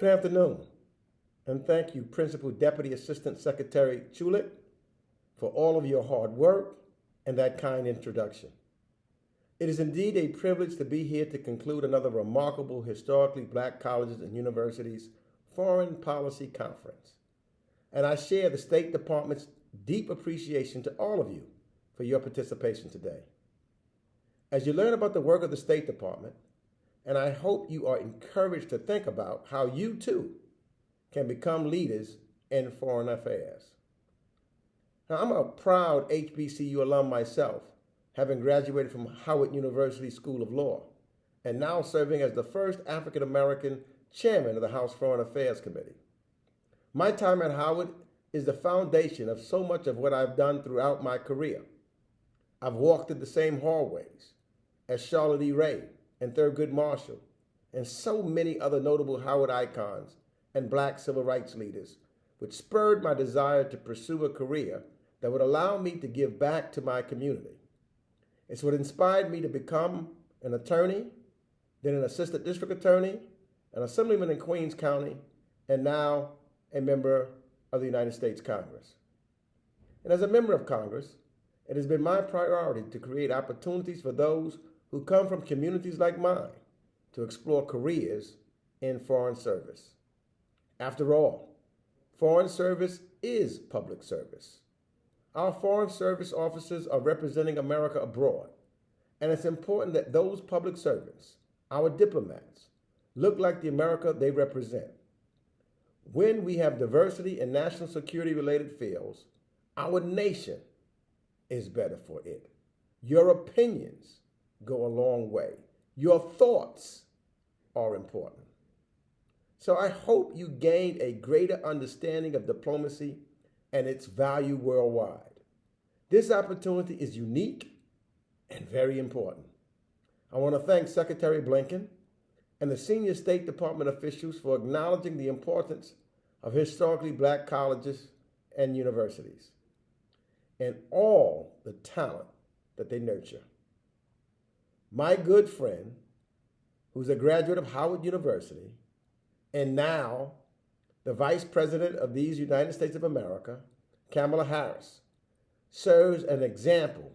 Good afternoon, and thank you, Principal Deputy Assistant Secretary Chulik, for all of your hard work and that kind introduction. It is indeed a privilege to be here to conclude another remarkable historically black colleges and universities foreign policy conference. And I share the State Department's deep appreciation to all of you for your participation today. As you learn about the work of the State Department, and I hope you are encouraged to think about how you too can become leaders in foreign affairs. Now, I'm a proud HBCU alum myself, having graduated from Howard University School of Law, and now serving as the first African American chairman of the House Foreign Affairs Committee. My time at Howard is the foundation of so much of what I've done throughout my career. I've walked in the same hallways as Charlotte E. Ray, and Thurgood Marshall, and so many other notable Howard icons and black civil rights leaders, which spurred my desire to pursue a career that would allow me to give back to my community. It's what inspired me to become an attorney, then an assistant district attorney, an assemblyman in Queens County, and now a member of the United States Congress. And as a member of Congress, it has been my priority to create opportunities for those who come from communities like mine to explore careers in foreign service. After all, foreign service is public service. Our foreign service officers are representing America abroad, and it's important that those public servants, our diplomats, look like the America they represent. When we have diversity in national security related fields, our nation is better for it. Your opinions go a long way. Your thoughts are important. So I hope you gained a greater understanding of diplomacy and its value worldwide. This opportunity is unique and very important. I want to thank Secretary Blinken and the senior State Department officials for acknowledging the importance of historically black colleges and universities and all the talent that they nurture. My good friend, who's a graduate of Howard University, and now the Vice President of these United States of America, Kamala Harris, serves an example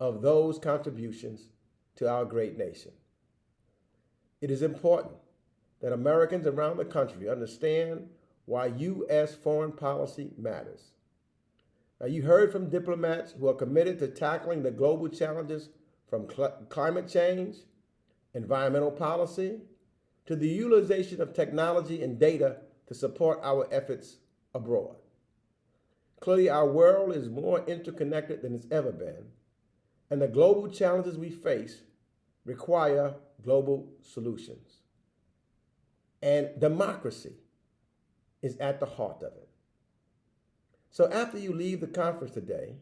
of those contributions to our great nation. It is important that Americans around the country understand why U.S. foreign policy matters. Now, you heard from diplomats who are committed to tackling the global challenges from cl climate change, environmental policy, to the utilization of technology and data to support our efforts abroad. Clearly, our world is more interconnected than it's ever been, and the global challenges we face require global solutions. And democracy is at the heart of it. So after you leave the conference today,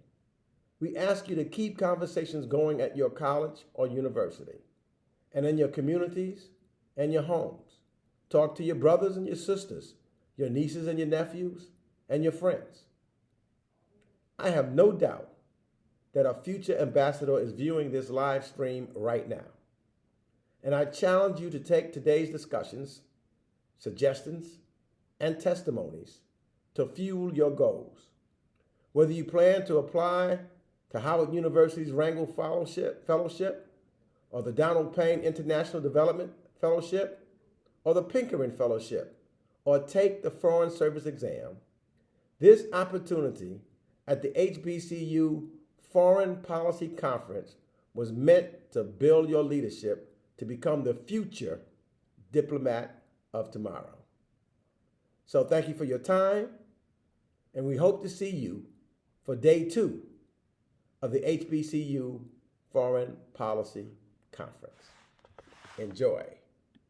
we ask you to keep conversations going at your college or university and in your communities and your homes. Talk to your brothers and your sisters, your nieces and your nephews, and your friends. I have no doubt that our future ambassador is viewing this live stream right now. And I challenge you to take today's discussions, suggestions, and testimonies to fuel your goals. Whether you plan to apply to Howard University's Rangel Fellowship, Fellowship or the Donald Payne International Development Fellowship or the Pickering Fellowship or take the Foreign Service exam, this opportunity at the HBCU Foreign Policy Conference was meant to build your leadership to become the future diplomat of tomorrow. So thank you for your time, and we hope to see you for day two of the HBCU Foreign Policy Conference. Enjoy.